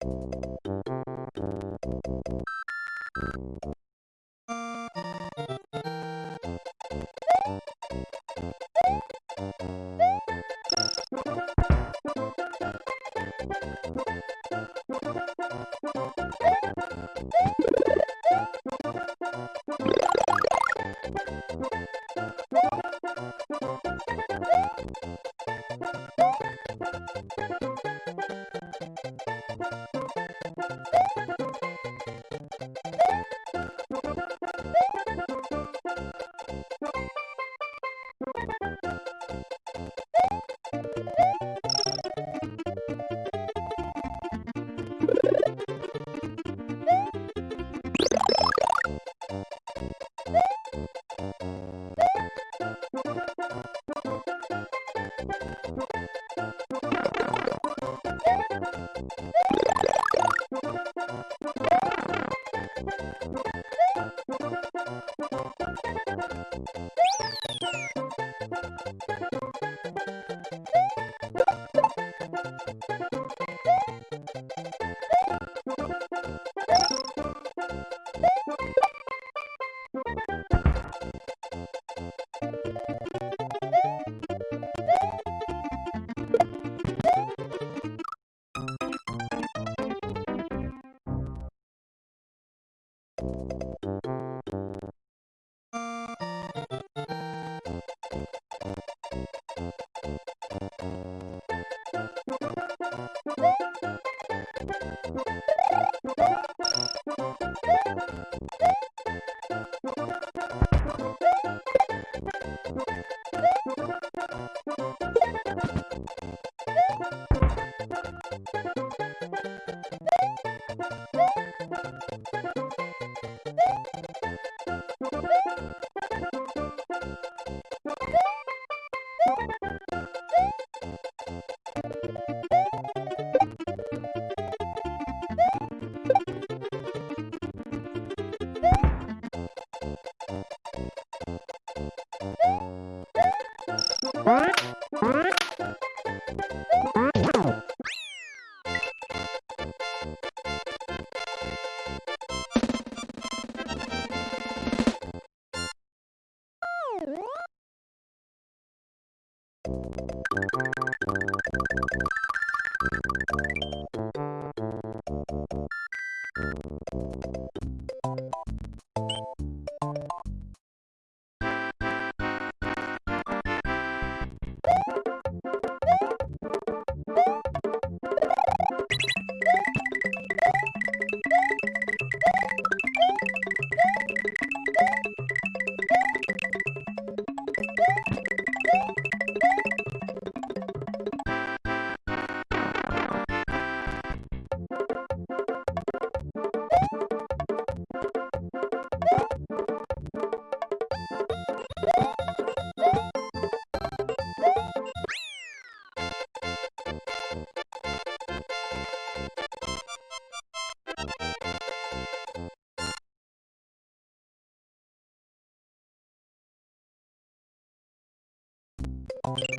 What? What? You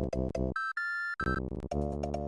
Thank you.